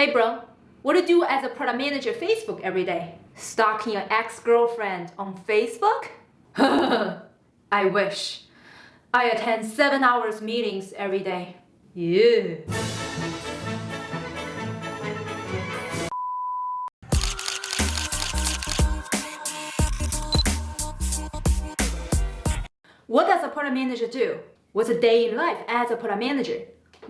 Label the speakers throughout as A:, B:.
A: Hey bro, what do you do as a product manager Facebook every day? Stalking your ex-girlfriend on Facebook? I wish. I attend 7 hours meetings every day. Yeah. What does a product manager do? What's a day in life as a product manager?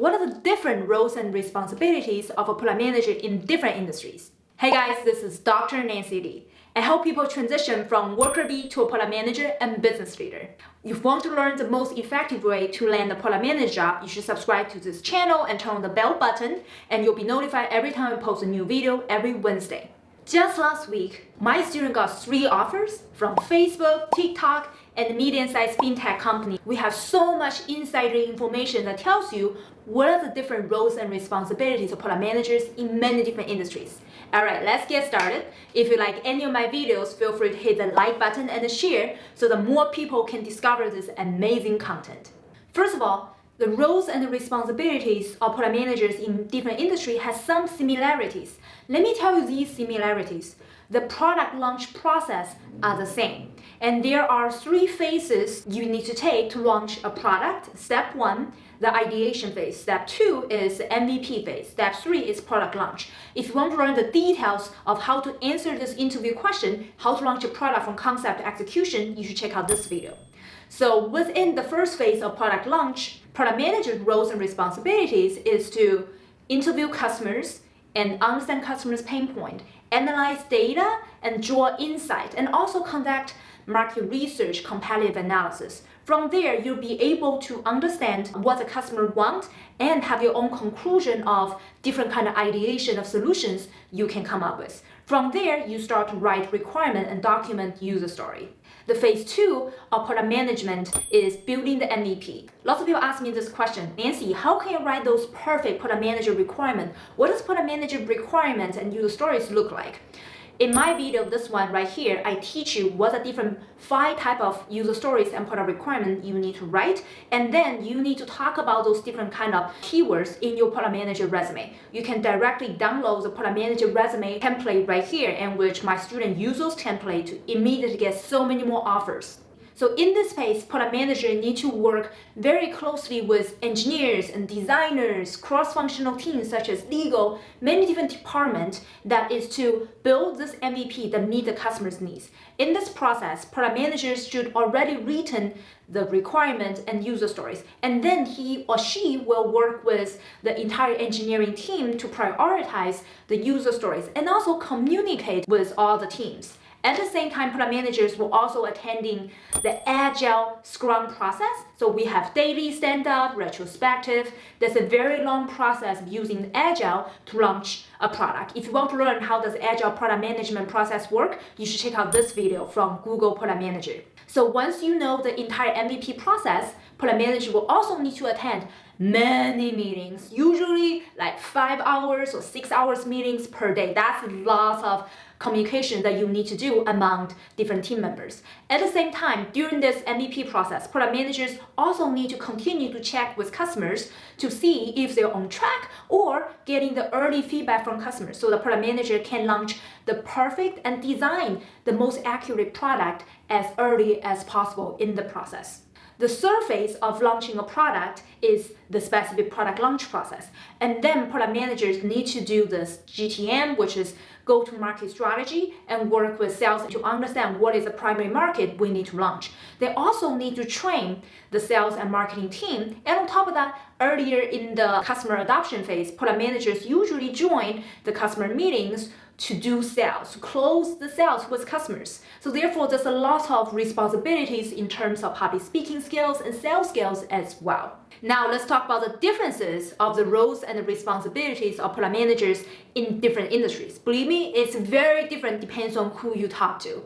A: What are the different roles and responsibilities of a product manager in different industries? Hey guys, this is Dr. Nancy Li. I help people transition from worker bee to a product manager and business leader. If you want to learn the most effective way to land a product manager job, you should subscribe to this channel and turn on the bell button and you'll be notified every time I post a new video every Wednesday. Just last week, my student got three offers from Facebook, TikTok, and medium-sized fintech company. We have so much insider information that tells you what are the different roles and responsibilities of product managers in many different industries. Alright, let's get started. If you like any of my videos, feel free to hit the like button and share so that more people can discover this amazing content. First of all, the roles and the responsibilities of product managers in different industries has some similarities. Let me tell you these similarities. The product launch process are the same. And there are three phases you need to take to launch a product. Step one, the ideation phase. Step two is MVP phase. Step three is product launch. If you want to learn the details of how to answer this interview question, how to launch a product from concept to execution, you should check out this video. So within the first phase of product launch, product manager's roles and responsibilities is to interview customers and understand customers' pain point, analyze data and draw insight, and also conduct market research, competitive analysis. From there, you'll be able to understand what the customer wants and have your own conclusion of different kind of ideation of solutions you can come up with. From there, you start to write requirement and document user story. The phase two of product management is building the MVP. Lots of people ask me this question, Nancy, how can you write those perfect product manager requirement? What does product manager requirements and user stories look like? In my video, this one right here, I teach you what the different five type of user stories and product requirement you need to write. And then you need to talk about those different kind of keywords in your product manager resume. You can directly download the product manager resume template right here in which my student use those template to immediately get so many more offers. So in this phase, product manager need to work very closely with engineers and designers, cross-functional teams such as legal, many different departments that is to build this MVP that meet the customer's needs. In this process, product managers should already written the requirement and user stories. And then he or she will work with the entire engineering team to prioritize the user stories and also communicate with all the teams. At the same time, product managers will also attending the agile scrum process. So we have daily stand-up, retrospective. There's a very long process of using agile to launch a product. If you want to learn how does agile product management process work, you should check out this video from Google Product Manager. So once you know the entire MVP process, product manager will also need to attend many meetings, usually like five hours or six hours meetings per day. That's lots of communication that you need to do among different team members. At the same time, during this MVP process, product managers also need to continue to check with customers to see if they're on track or getting the early feedback from customers so the product manager can launch the perfect and design the most accurate product as early as possible in the process. The surface of launching a product is the specific product launch process. And then product managers need to do this GTM, which is go-to-market strategy, and work with sales to understand what is the primary market we need to launch. They also need to train the sales and marketing team. And on top of that, earlier in the customer adoption phase, product managers usually join the customer meetings to do sales, to close the sales with customers. So therefore, there's a lot of responsibilities in terms of public speaking skills and sales skills as well. Now let's talk about the differences of the roles and the responsibilities of product managers in different industries. Believe me, it's very different depends on who you talk to.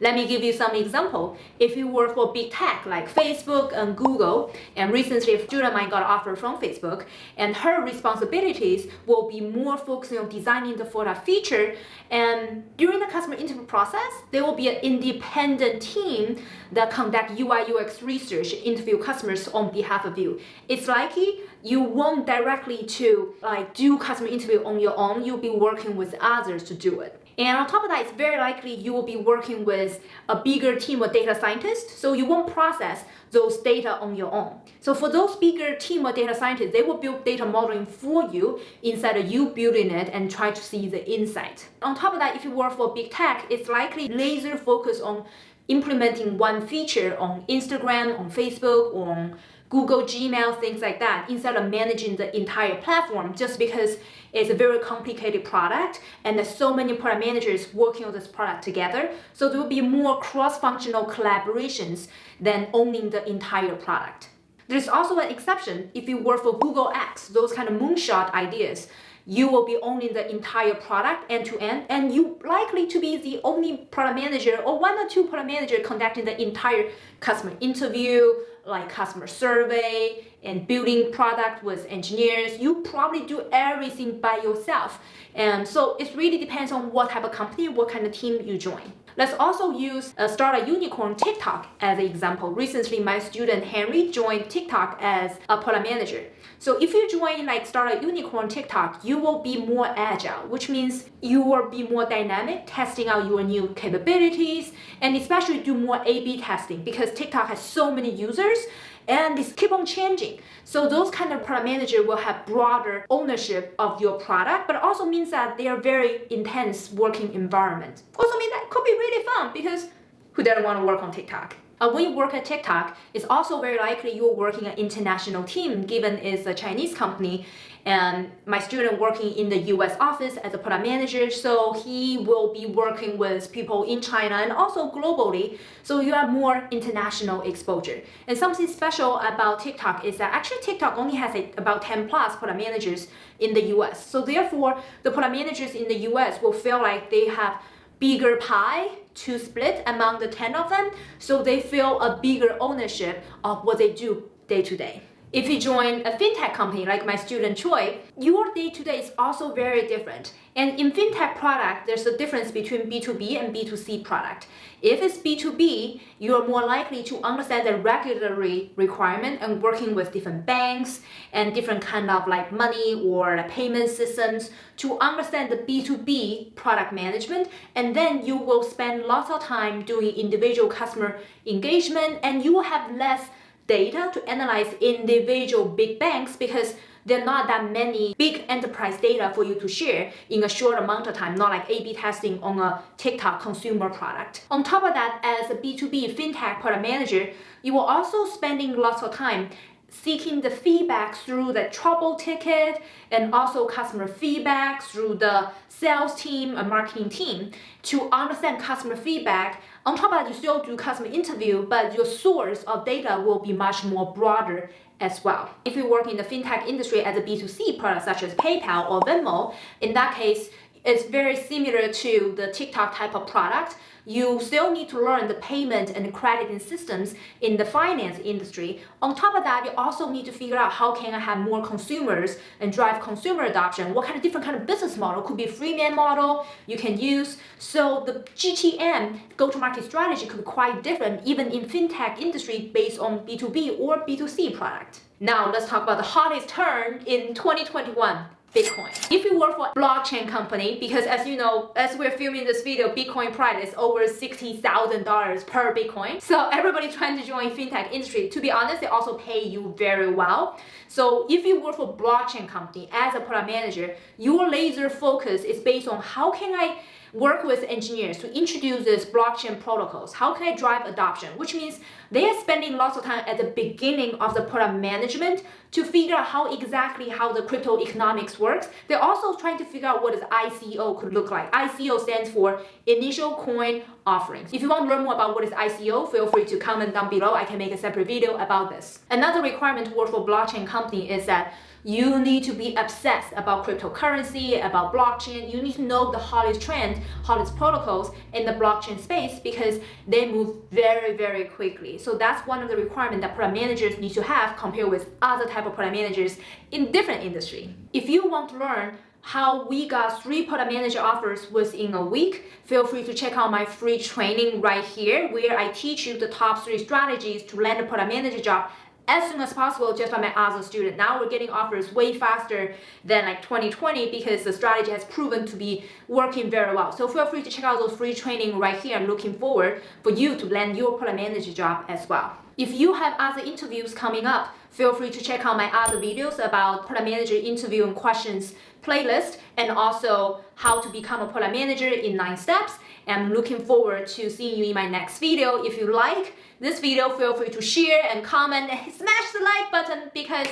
A: Let me give you some example. If you work for big tech like Facebook and Google, and recently a student of mine got offer from Facebook, and her responsibilities will be more focusing on designing the product feature. And during the customer interview process, there will be an independent team that conduct UI UX research, interview customers on behalf of you. It's likely you won't directly to like do customer interview on your own. You'll be working with others to do it. And on top of that, it's very likely you will be working with a bigger team of data scientists, so you won't process those data on your own. So for those bigger team of data scientists, they will build data modeling for you instead of you building it and try to see the insight. On top of that, if you work for big tech, it's likely laser focus on implementing one feature on Instagram, on Facebook, on Google Gmail, things like that, instead of managing the entire platform just because it's a very complicated product and there's so many product managers working on this product together. So there will be more cross-functional collaborations than owning the entire product. There's also an exception if you work for Google X, those kind of moonshot ideas you will be owning the entire product end to end and you likely to be the only product manager or one or two product manager conducting the entire customer interview like customer survey and building product with engineers you probably do everything by yourself. And so it really depends on what type of company what kind of team you join Let's also use uh, a startup unicorn TikTok as an example. Recently, my student Henry joined TikTok as a product manager. So if you join like startup unicorn TikTok, you will be more agile, which means you will be more dynamic, testing out your new capabilities, and especially do more A-B testing because TikTok has so many users and this keep on changing. So those kind of product manager will have broader ownership of your product, but also means that they are very intense working environment. Also means that could be really fun because who doesn't want to work on TikTok? Uh, when you work at TikTok, it's also very likely you're working an international team given it's a Chinese company and my student working in the US office as a product manager, so he will be working with people in China and also globally, so you have more international exposure. And something special about TikTok is that actually TikTok only has about 10 plus product managers in the US. So therefore, the product managers in the US will feel like they have bigger pie to split among the 10 of them, so they feel a bigger ownership of what they do day to day. If you join a fintech company like my student Choi, your day-to-day is also very different. And in fintech product, there's a difference between B2B and B2C product. If it's B2B, you're more likely to understand the regulatory requirement and working with different banks and different kind of like money or payment systems to understand the B2B product management. And then you will spend lots of time doing individual customer engagement and you will have less data to analyze individual big banks because there are not that many big enterprise data for you to share in a short amount of time, not like A-B testing on a TikTok consumer product. On top of that, as a B2B fintech product manager, you will also spending lots of time seeking the feedback through the trouble ticket and also customer feedback through the sales team and marketing team to understand customer feedback. On top of that, you still do customer interview, but your source of data will be much more broader as well. If you work in the fintech industry as a B2C product such as PayPal or Venmo, in that case, it's very similar to the TikTok type of product you still need to learn the payment and crediting systems in the finance industry. On top of that, you also need to figure out how can I have more consumers and drive consumer adoption. What kind of different kind of business model could be a freemium model you can use. So the GTM go-to-market strategy could be quite different even in fintech industry based on B2B or B2C product. Now let's talk about the hottest term in 2021, Bitcoin. If you work for a blockchain company, because as you know, as we're filming this video, Bitcoin price is over $60,000 per Bitcoin. So everybody trying to join fintech industry, to be honest, they also pay you very well. So if you work for blockchain company as a product manager, your laser focus is based on how can I Mm-hmm. work with engineers to introduce these blockchain protocols. How can I drive adoption? Which means they are spending lots of time at the beginning of the product management to figure out how exactly how the crypto economics works. They're also trying to figure out what is ICO could look like. ICO stands for Initial Coin Offerings. If you want to learn more about what is ICO, feel free to comment down below. I can make a separate video about this. Another requirement to work for blockchain company is that you need to be obsessed about cryptocurrency, about blockchain. You need to know the hottest trend, hottest protocols in the blockchain space because they move very, very quickly. So that's one of the requirements that product managers need to have compared with other type of product managers in different industry. If you want to learn how we got three product manager offers within a week, feel free to check out my free training right here where I teach you the top three strategies to land a product manager job as soon as possible just by my other student. Now we're getting offers way faster than like 2020 because the strategy has proven to be working very well. So feel free to check out those free training right here. I'm looking forward for you to land your product manager job as well. If you have other interviews coming up, feel free to check out my other videos about product manager interview and questions playlist and also how to become a product manager in nine steps. I'm looking forward to seeing you in my next video. If you like this video, feel free to share and comment and smash the like button because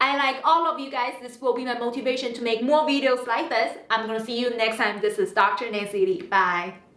A: I like all of you guys. This will be my motivation to make more videos like this. I'm gonna see you next time. This is Dr. Nancy Li. Bye.